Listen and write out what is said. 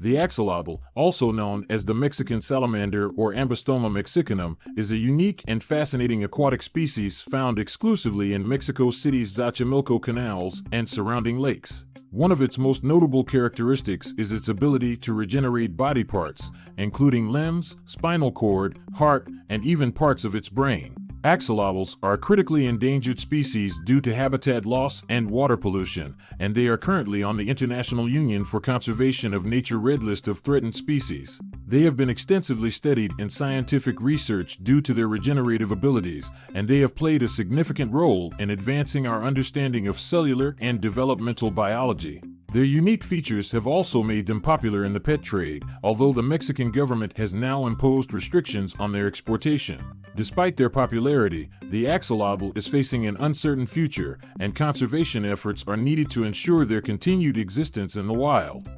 The axolotl, also known as the Mexican salamander or Ambystoma mexicanum, is a unique and fascinating aquatic species found exclusively in Mexico City's Xochimilco canals and surrounding lakes. One of its most notable characteristics is its ability to regenerate body parts, including limbs, spinal cord, heart, and even parts of its brain. Axolotls are a critically endangered species due to habitat loss and water pollution, and they are currently on the International Union for Conservation of Nature Red List of Threatened Species. They have been extensively studied in scientific research due to their regenerative abilities, and they have played a significant role in advancing our understanding of cellular and developmental biology. Their unique features have also made them popular in the pet trade, although the Mexican government has now imposed restrictions on their exportation. Despite their popularity, the axolotl is facing an uncertain future, and conservation efforts are needed to ensure their continued existence in the wild.